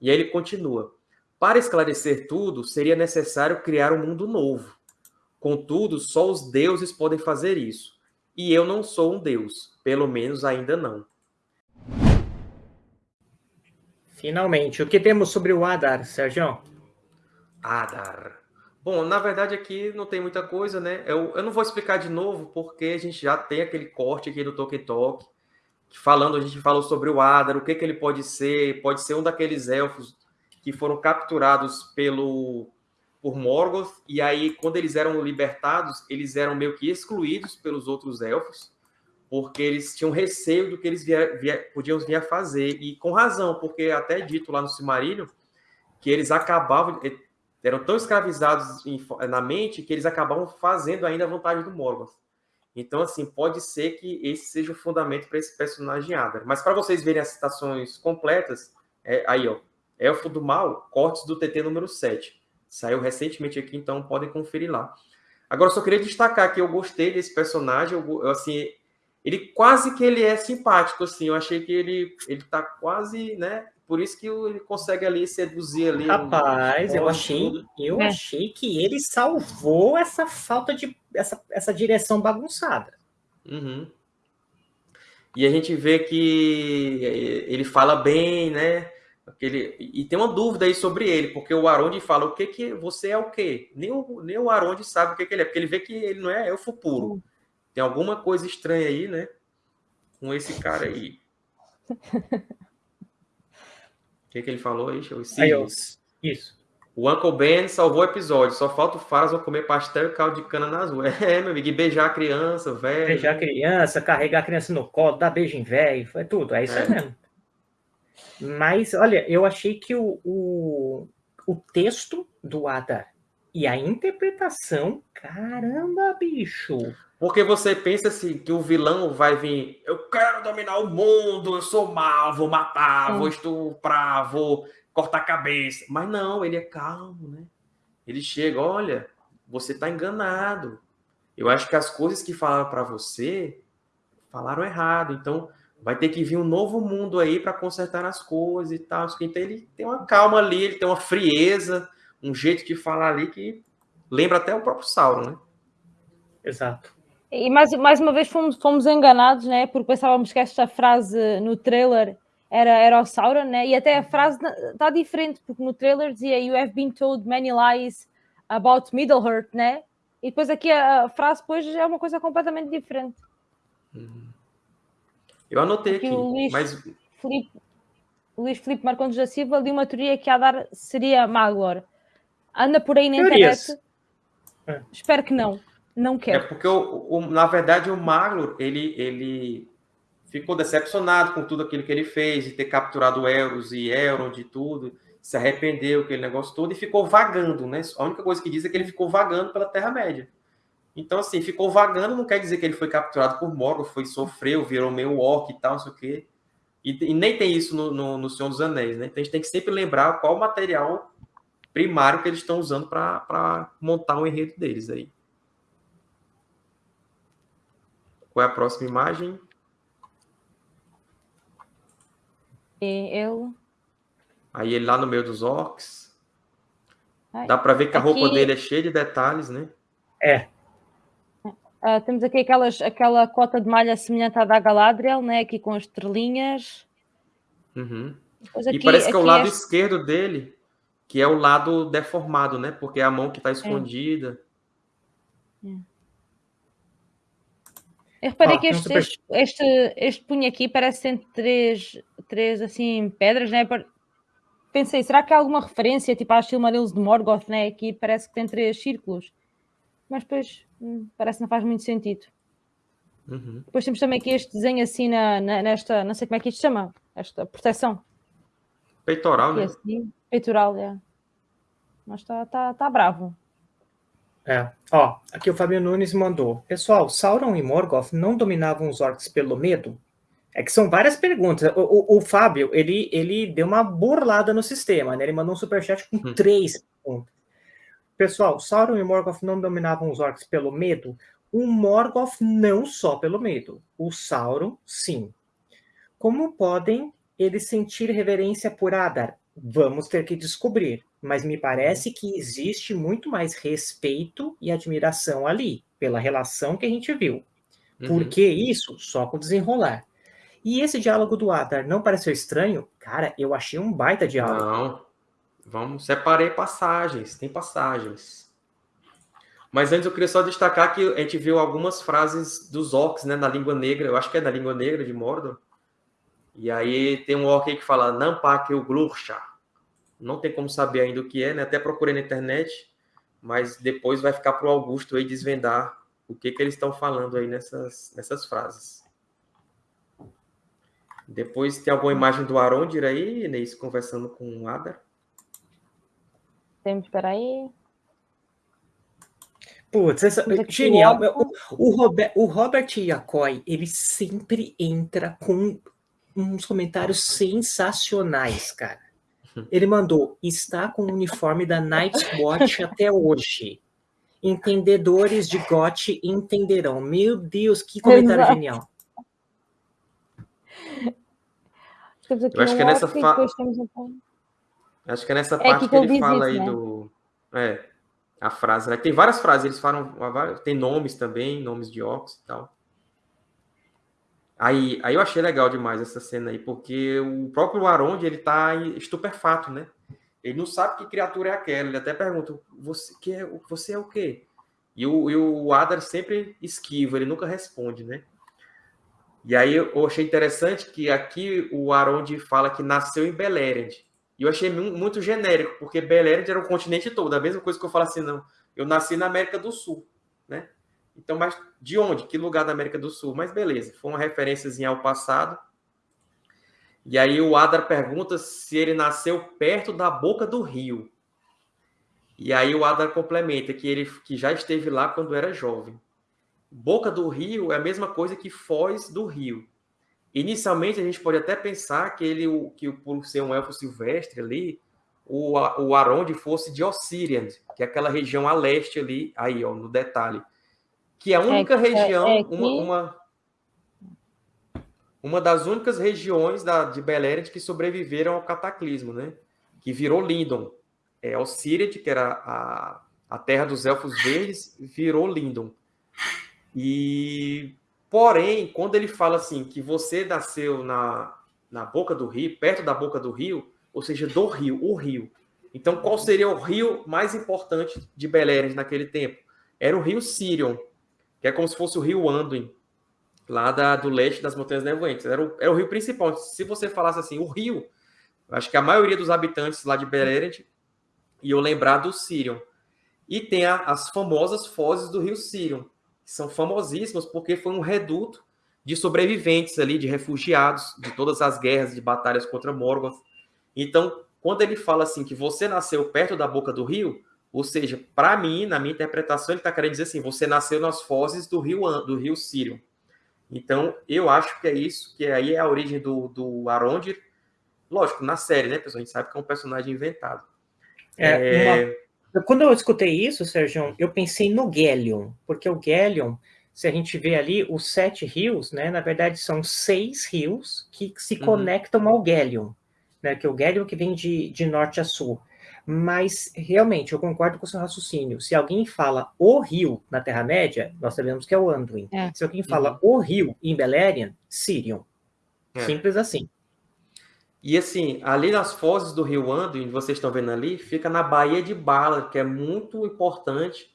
E aí ele continua. Para esclarecer tudo, seria necessário criar um mundo novo. Contudo, só os deuses podem fazer isso. E eu não sou um deus, pelo menos ainda não. Finalmente, o que temos sobre o Adar, Sérgio? Adar. Bom, na verdade aqui não tem muita coisa, né? Eu, eu não vou explicar de novo, porque a gente já tem aquele corte aqui do Tolkien Talk, falando, a gente falou sobre o Adar, o que, que ele pode ser, pode ser um daqueles elfos que foram capturados pelo por Morgoth, e aí quando eles eram libertados, eles eram meio que excluídos pelos outros elfos, porque eles tinham receio do que eles via, via, podiam vir a fazer, e com razão, porque até dito lá no Silmarillion que eles acabavam, eh, eram tão escravizados na mente que eles acabavam fazendo ainda a vontade do Morgoth. Então, assim, pode ser que esse seja o fundamento para esse personagem Adar. Mas para vocês verem as citações completas, é, aí, ó, Elfo do Mal, cortes do TT número 7. Saiu recentemente aqui, então podem conferir lá. Agora, só queria destacar que eu gostei desse personagem, eu, assim, ele quase que ele é simpático, assim, eu achei que ele, ele tá quase, né, por isso que ele consegue ali seduzir ali. Rapaz, um, eu achei, eu é. achei que ele salvou essa falta de, essa, essa direção bagunçada. Uhum. E a gente vê que ele fala bem, né, Aquele, e tem uma dúvida aí sobre ele, porque o Aronde fala o que que você é o quê? Nem o, nem o Aronde sabe o que, que ele é, porque ele vê que ele não é elfo puro. Hum. Tem alguma coisa estranha aí, né? Com esse cara aí. O que, que ele falou aí? Aí, isso. O Uncle Ben salvou o episódio. Só falta o Faras comer pastel e caldo de cana nas ruas. É, meu amigo. E beijar a criança, velho. Beijar a criança, carregar a criança no colo, dar beijo em velho. Foi tudo. É isso é. mesmo. Mas, olha, eu achei que o, o, o texto do Adar e a interpretação, caramba, bicho. Porque você pensa assim, que o vilão vai vir, eu quero dominar o mundo, eu sou mal, vou matar, vou estuprar, vou cortar a cabeça. Mas não, ele é calmo, né? Ele chega, olha, você está enganado. Eu acho que as coisas que falaram para você falaram errado. Então, vai ter que vir um novo mundo aí para consertar as coisas e tal. Então ele tem uma calma ali, ele tem uma frieza, um jeito de falar ali que lembra até o próprio Sauron, né? Exato. E mais, mais uma vez fomos, fomos enganados, né? Porque pensávamos que esta frase no trailer era, era o Sauron, né? E até a frase está diferente, porque no trailer dizia You have been told many lies about Middle-earth, né? E depois aqui a, frase depois é uma coisa completamente diferente. Uhum. Eu anotei aqui, aqui o Luís mas... Felipe, Luís Felipe Marcondes da Silva de uma teoria que a dar seria Maglor. Anda por aí na internet. É. Espero que não. Não quero. É porque, o, o, na verdade, o Maglor, ele, ele ficou decepcionado com tudo aquilo que ele fez, de ter capturado Eros e Elrond e tudo, se arrependeu, aquele negócio todo, e ficou vagando, né? A única coisa que diz é que ele ficou vagando pela Terra-média. Então, assim, ficou vagando, não quer dizer que ele foi capturado por Morgoth, foi sofreu, virou meio orc e tal, não sei o quê. E, e nem tem isso no, no, no, Senhor dos Anéis, né? Então a gente tem que sempre lembrar qual o material primário que eles estão usando para montar o enredo deles aí. Qual é a próxima imagem? Eu. Aí ele lá no meio dos orcs. Dá para ver que a roupa dele é cheia de detalhes, né? É. Uh, temos aqui aquelas, aquela cota de malha semelhante à da Galadriel, né? aqui com as estrelinhas. Uhum. Aqui, e parece que é o lado este... esquerdo dele, que é o lado deformado, né? Porque é a mão que está é. escondida. É. Eu reparei ah, que este, este, este, este, punho aqui parece ter três, três assim, pedras, né? Pensei, será que há alguma referência tipo às Silmarils de Morgoth, né? Aqui parece que tem três círculos. Mas depois Hum, parece que não faz muito sentido. Uhum. Depois temos também aqui este desenho assim na, na, nesta, não sei como é que isto chama, esta proteção. Peitoral, né? Assim, peitoral, é. Mas está tá, tá bravo. É, ó, aqui o Fabio Nunes mandou. Pessoal, Sauron e Morgoth não dominavam os orcs pelo medo? É que são várias perguntas. O, o, o Fábio, ele, ele deu uma burlada no sistema, né? Ele mandou um superchat com hum. três perguntas. Pessoal, Sauron e Morgoth não dominavam os orcs pelo medo? O Morgoth não só pelo medo. O Sauron, sim. Como podem eles sentir reverência por Adar? Vamos ter que descobrir, mas me parece que existe muito mais respeito e admiração ali, pela relação que a gente viu. Uhum. Por que isso? Só com desenrolar. E esse diálogo do Adar não pareceu estranho? Cara, eu achei um baita diálogo. Não. Vamos, separei passagens, tem passagens. Mas antes eu queria só destacar que a gente viu algumas frases dos orcs, né, na língua negra, eu acho que é na língua negra de Mordor. E aí tem um orc aí que fala Nampak o Glurcha. Não tem como saber ainda o que é, né? Até procurei na internet, mas depois vai ficar para o Augusto aí desvendar o que, que eles estão falando aí nessas, nessas frases. Depois tem alguma imagem do Arondir aí, Inês, conversando com o Adar? Temos, aí. Putz, essa, genial. O, o, Robert, o Robert Yacoy, ele sempre entra com uns comentários sensacionais, cara. Ele mandou, está com o uniforme da Night's Watch até hoje. Entendedores de GOT entenderão. Meu Deus, que comentário Exato. genial. Eu acho que é nessa fa... Acho que é nessa é parte que, que ele fala isso, aí né? do. É, a frase, né? Tem várias frases, eles falam. Tem nomes também, nomes de orcs e tal. Aí, aí eu achei legal demais essa cena aí, porque o próprio Arond, ele tá estupefato, né? Ele não sabe que criatura é aquela. Ele até pergunta: você, que é, você é o quê? E o, e o Adar sempre esquiva, ele nunca responde, né? E aí eu achei interessante que aqui o Arond fala que nasceu em Beleriand. E eu achei muito genérico, porque Beleriand era o continente todo. A mesma coisa que eu falo assim, não, eu nasci na América do Sul? Então, mas de onde? Que lugar da América do Sul? Mas beleza, foi uma referênciazinha ao passado. E aí o Adar pergunta se ele nasceu perto da boca do rio. E aí o Adar complementa que ele que já esteve lá quando era jovem. Boca do rio é a mesma coisa que Foz do rio. Inicialmente a gente pode até pensar que ele que por ser um elfo silvestre ali, o, o Aronde fosse de Ossirian, que é aquela região a leste ali, aí ó, no detalhe que é a única é, região, é, que... uma, uma, uma, das únicas regiões da, de Beleriand que sobreviveram ao cataclismo, né? Que virou Lindon. É, Ossiriad, que era a, a terra dos Elfos Verdes, virou Lindon. E, porém, quando ele fala assim, que você nasceu na, na boca do rio, perto da boca do rio, ou seja, do rio, o rio. Então, qual seria o rio mais importante de Beleriand naquele tempo? Era o rio Sirion, que é como se fosse o rio Anduin, lá da, do leste das Montanhas Nevoentes. Era o, era o rio principal. Se você falasse assim, o rio, acho que a maioria dos habitantes lá de Beleriand iam lembrar do Sirion. E tem a, as famosas fozes do rio Sirion, que são famosíssimas porque foi um reduto de sobreviventes ali, de refugiados de todas as guerras, de batalhas contra Morgoth. Então, quando ele fala assim que você nasceu perto da boca do rio, ou seja, para mim, na minha interpretação, ele está querendo dizer assim: você nasceu nas fozes do rio do rio Sírio. Então, eu acho que é isso, que aí é a origem do, do Arondir. Lógico, na série, né, pessoal? A gente sabe que é um personagem inventado. É, é... Uma... Quando eu escutei isso, Sérgio, eu pensei no Gellion, porque o Gellion, se a gente vê ali os sete rios, né, na verdade são seis rios que se uhum. conectam ao Gellion, né, que é o Gellion que vem de, de norte a sul. Mas, realmente, eu concordo com o seu raciocínio. Se alguém fala o rio na Terra-média, nós sabemos que é o Anduin. É. Se alguém fala uhum. o rio em Beleriand, Sirion. É. Simples assim. E assim, ali nas fozes do rio Anduin, vocês estão vendo ali, fica na Baía de Bala, que é muito importante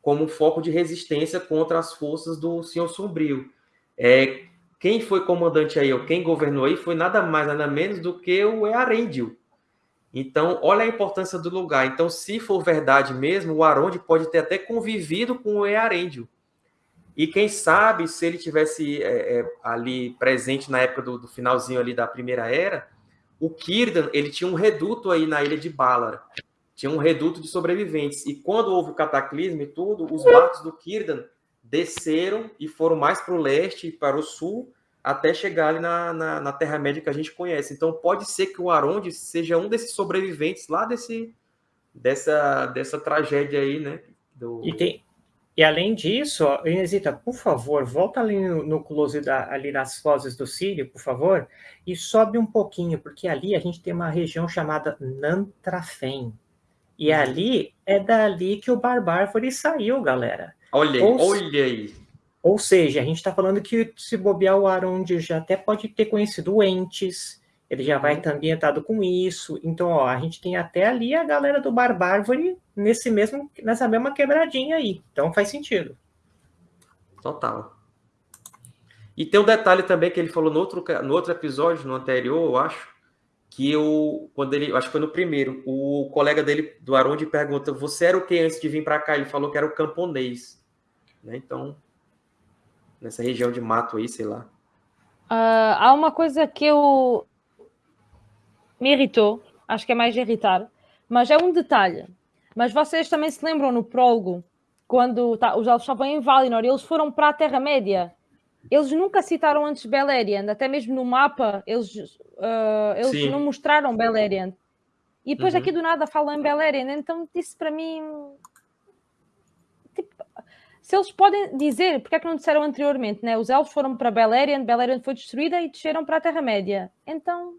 como um foco de resistência contra as forças do Senhor Sombrio. É, quem foi comandante aí, ou quem governou aí, foi nada mais, nada menos do que o Earendil, então, olha a importância do lugar. Então, se for verdade mesmo, o Aronde pode ter até convivido com o Earendil. E quem sabe, se ele tivesse é, é, ali presente na época do, do, finalzinho ali da Primeira Era, o Círdan, ele tinha um reduto aí na ilha de Balar. Tinha um reduto de sobreviventes. E quando houve o cataclismo e tudo, os barcos do Círdan desceram e foram mais para o leste e para o sul, até chegar ali na, na, na Terra-média que a gente conhece. Então pode ser que o Aronde seja um desses sobreviventes lá desse, dessa, dessa tragédia aí, né? Do... E, tem, E além disso, Inesita, por favor, volta ali no, no close da, ali nas fozes do Sírio, por favor, e sobe um pouquinho, porque ali a gente tem uma região chamada Nantrafem. E uhum. ali é dali que o Barbárvore saiu, galera. Olha aí, ou, olha aí. Ou seja, a gente está falando que se bobear o Aronde já até pode ter conhecido Entes, ele já vai estar uhum. ambientado com isso. Então, ó, a gente tem até ali a galera do Barbárvore nesse mesmo, nessa mesma quebradinha aí. Então faz sentido. Total. E tem um detalhe também que ele falou no outro, no outro episódio, no anterior, eu acho, que eu, quando ele, acho que foi no primeiro, o colega dele, do Aronde, pergunta: Você era o que antes de vir para cá? Ele falou que era o camponês. Né? Então, nessa região de mato aí, sei lá. Uh, há uma coisa que eu, me irritou, acho que é mais irritar, mas é um detalhe. Mas vocês também se lembram no prólogo, quando tá, os elfos estavam em Valinor, eles foram para a Terra-média. Eles nunca citaram antes Beleriand, até mesmo no mapa, eles, uh, eles não mostraram Beleriand. E depois uhum. aqui do nada falam em Beleriand, então disse para mim. Se eles podem dizer, porque é que não disseram anteriormente, né? Os elfos foram para Beleriand, Beleriand foi destruída e desceram para a Terra-média. Então,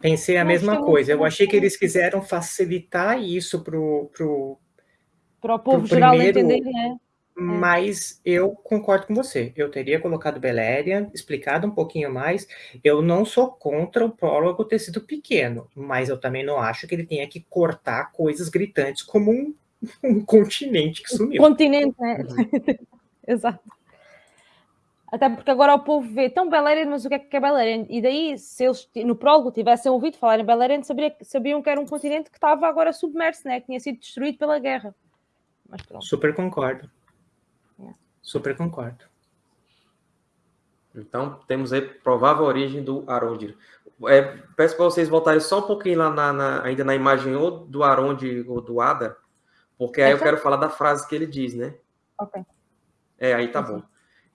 Pensei a mesma coisa. Eu achei que eles quiseram facilitar isso para o pro, pro povo geral primeiro, entender, né? É. Mas eu concordo com você. Eu teria colocado Beleriand, explicado um pouquinho mais. Eu não sou contra o prólogo ter sido pequeno, mas eu também não acho que ele tenha que cortar coisas gritantes como um, um continente que sumiu. Continente, né? Uhum. Exato. Até porque agora o povo vê tão Beleriand, mas o que é que é Beleriand? E daí, se eles no prólogo tivessem ouvido falar em Beleriand, sabia, sabiam que era um continente que estava agora submerso, né? que tinha sido destruído pela guerra. Super concordo. É. Super concordo. Então, temos aí provável origem do Arondir. É, peço para vocês voltarem só um pouquinho lá na, na, ainda na imagem ou do Arondir ou do Ada, porque aí eu quero falar da frase que ele diz, né? Ok. É, aí tá bom.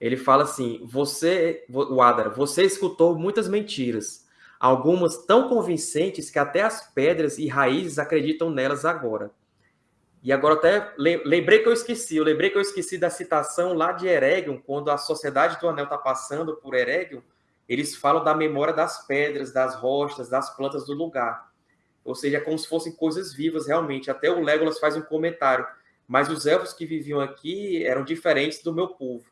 Ele fala assim: você, o Adar, você escutou muitas mentiras, algumas tão convincentes que até as pedras e raízes acreditam nelas agora. E agora até lembrei que eu esqueci, eu lembrei que eu esqueci da citação lá de Eregion, quando a Sociedade do Anel está passando por Eregion, eles falam da memória das pedras, das rochas, das plantas do lugar. Ou seja, é como se fossem coisas vivas realmente. Até o Legolas faz um comentário. Mas os elfos que viviam aqui eram diferentes do meu povo.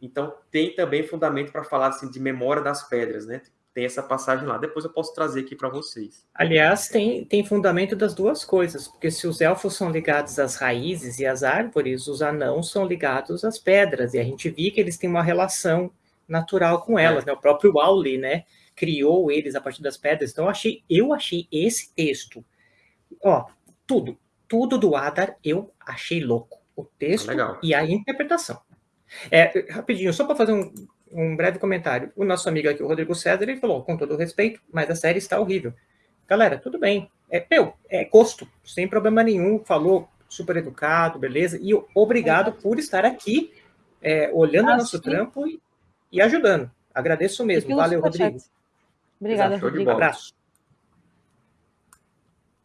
Então, tem também fundamento para falar assim, de memória das pedras, né? Tem essa passagem lá. Depois eu posso trazer aqui para vocês. Aliás, tem, tem fundamento das duas coisas, porque se os elfos são ligados às raízes e às árvores, os anãos são ligados às pedras, e a gente viu que eles têm uma relação natural com elas, é. né? O próprio Auli, né? Criou eles a partir das pedras. Então, eu achei, eu achei esse texto, ó, tudo, tudo do Adar eu achei louco. O texto ah, e a interpretação. É, rapidinho, só para fazer um, um, breve comentário. O nosso amigo aqui, o Rodrigo César, ele falou, com todo respeito, mas a série está horrível. Galera, tudo bem. É, meu, é gosto, sem problema nenhum. Falou super educado, beleza? E obrigado por estar aqui, é, olhando o nosso trampo e, e, ajudando. Agradeço mesmo. Valeu, Rodrigo. Obrigada, Rodrigo. Um abraço.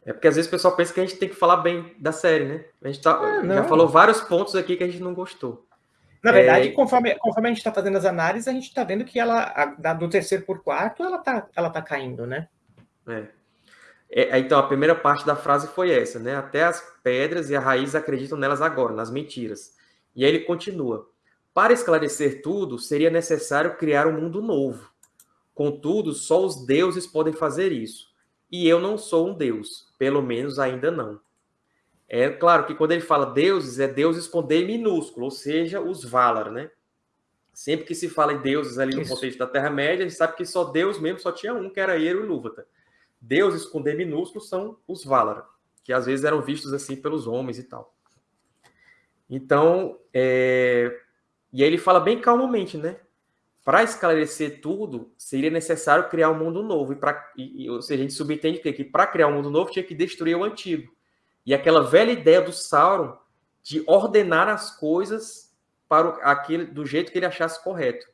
É porque às vezes o pessoal pensa que a gente tem que falar bem da série, né? A gente tá, ah, já falou vários pontos aqui que a gente não gostou. Na verdade, é... conforme, conforme a gente está fazendo as análises, a gente está vendo que ela, a, do terceiro por quarto, ela está ela tá caindo, né? É. é. Então, a primeira parte da frase foi essa, né? Até as pedras e a raiz acreditam nelas agora, nas mentiras. E aí ele continua. Para esclarecer tudo, seria necessário criar um mundo novo. Contudo, só os deuses podem fazer isso. E eu não sou um deus, pelo menos ainda não. É claro que quando ele fala deuses, é deuses com D minúsculo, ou seja, os Valar, né? Sempre que se fala em deuses ali no Isso. contexto da Terra-média, a gente sabe que só Deus mesmo só tinha um, que era Ero e Lúvatar. Deuses com D minúsculo são os Valar, que às vezes eram vistos assim pelos homens e tal. Então, é... e aí ele fala bem calmamente, né? Para esclarecer tudo, seria necessário criar um mundo novo. E, pra... e, ou seja, a gente subentende que, que para criar um mundo novo tinha que destruir o antigo. E aquela velha ideia do Sauron de ordenar as coisas para aquele, do jeito que ele achasse correto.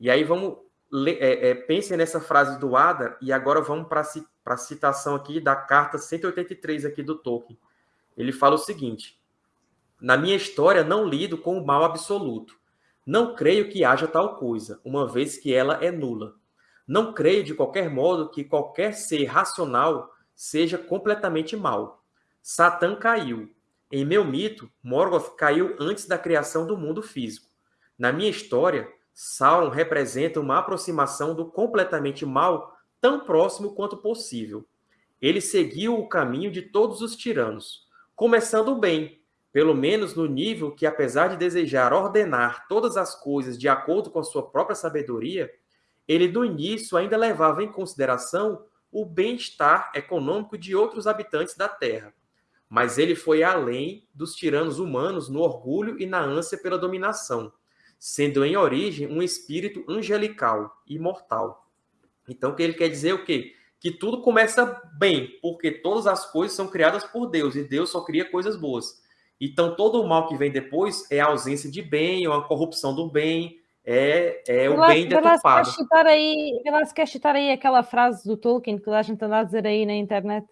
E aí vamos é, é, pensem nessa frase do Ada e agora vamos para a citação aqui da carta 183 aqui do Tolkien. Ele fala o seguinte: Na minha história, não lido com o mal absoluto. Não creio que haja tal coisa, uma vez que ela é nula. Não creio, de qualquer modo, que qualquer ser racional seja completamente mal. Satã caiu. Em meu mito, Morgoth caiu antes da criação do mundo físico. Na minha história, Sauron representa uma aproximação do completamente mal tão próximo quanto possível. Ele seguiu o caminho de todos os tiranos, começando bem, pelo menos no nível que, apesar de desejar ordenar todas as coisas de acordo com a sua própria sabedoria, ele do início ainda levava em consideração o bem-estar econômico de outros habitantes da Terra. Mas ele foi além dos tiranos humanos no orgulho e na ânsia pela dominação, sendo em origem um espírito angelical, imortal. Então, o que ele quer dizer é o quê? Que tudo começa bem, porque todas as coisas são criadas por Deus e Deus só cria coisas boas. Então, todo o mal que vem depois é a ausência de bem, ou a corrupção do bem, é, é o bem deturpado. Quer aí, quer citar aí aquela frase do Tolkien que a gente anda a dizer aí na internet?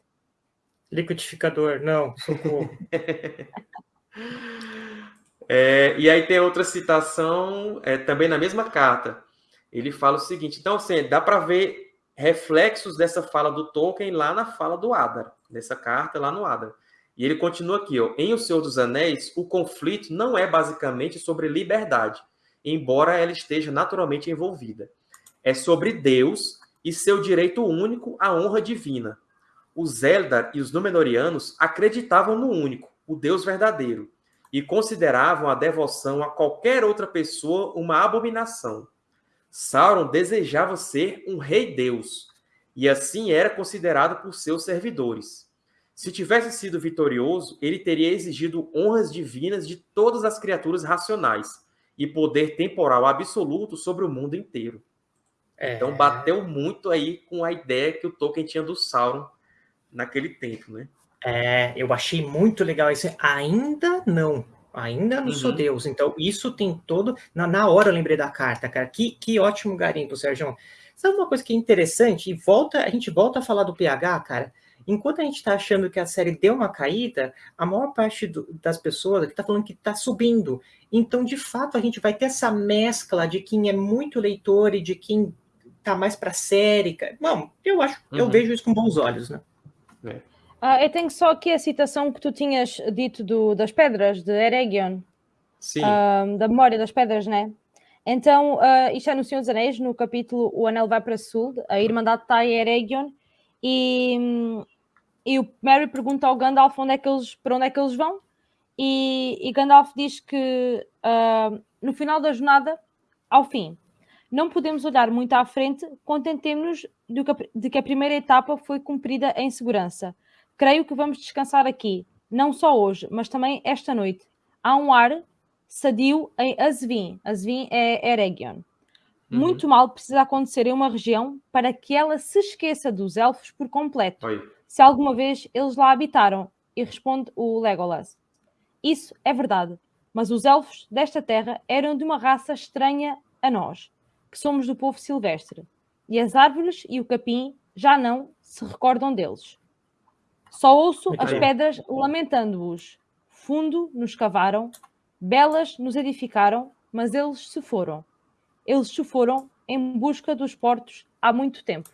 Liquidificador, não, socorro. é, e aí tem outra citação, é, também na mesma carta. Ele fala o seguinte: então, assim, dá para ver reflexos dessa fala do Tolkien lá na fala do Adar, nessa carta lá no Adar. E ele continua aqui, ó, em O Senhor dos Anéis, o conflito não é basicamente sobre liberdade, embora ela esteja naturalmente envolvida. É sobre Deus e seu direito único à honra divina. Os Eldar e os Númenóreanos acreditavam no único, o Deus verdadeiro, e consideravam a devoção a qualquer outra pessoa uma abominação. Sauron desejava ser um rei-deus, e assim era considerado por seus servidores. Se tivesse sido vitorioso, ele teria exigido honras divinas de todas as criaturas racionais e poder temporal absoluto sobre o mundo inteiro. É... Então bateu muito aí com a ideia que o Tolkien tinha do Sauron naquele tempo, né? É, eu achei muito legal isso. Ainda não, ainda não uhum. sou Deus. Então isso tem todo. Na, na hora eu lembrei da carta, cara. Que, que ótimo garimpo, Sérgio. Sabe uma coisa que é interessante? E volta, a gente volta a falar do PH, cara. Enquanto a gente está achando que a série deu uma caída, a maior parte do, das pessoas está falando que está subindo. Então, de fato, a gente vai ter essa mescla de quem é muito leitor e de quem está mais para série. Não, eu acho, uhum. eu vejo isso com bons olhos, né? É. Ah, eu tenho só aqui a citação que tu tinhas dito do, das pedras, de Eregion. Sim. Ah, da memória das pedras, né? Então, uh, isto é no Senhor dos Anéis, no capítulo O Anel vai para Sul, a Irmandade está em Eregion, e, hum, e o Mary pergunta ao Gandalf onde é que eles, para onde é que eles vão, e, e Gandalf diz que uh, no final da jornada, ao fim, não podemos olhar muito à frente, contentemos-nos de, de que a primeira etapa foi cumprida em segurança. Creio que vamos descansar aqui, não só hoje, mas também esta noite. Há um ar sadio em Azvin. Azvin é Eregion. Uhum. Muito mal precisa acontecer em uma região para que ela se esqueça dos elfos por completo. Oi se alguma vez eles lá habitaram. E responde o Legolas: Isso é verdade, mas os elfos desta terra eram de uma raça estranha a nós, que somos do povo silvestre, e as árvores e o capim já não se recordam deles. Só ouço as pedras lamentando-os. Fundo nos cavaram, belas nos edificaram, mas eles se foram. Eles se foram em busca dos portos há muito tempo.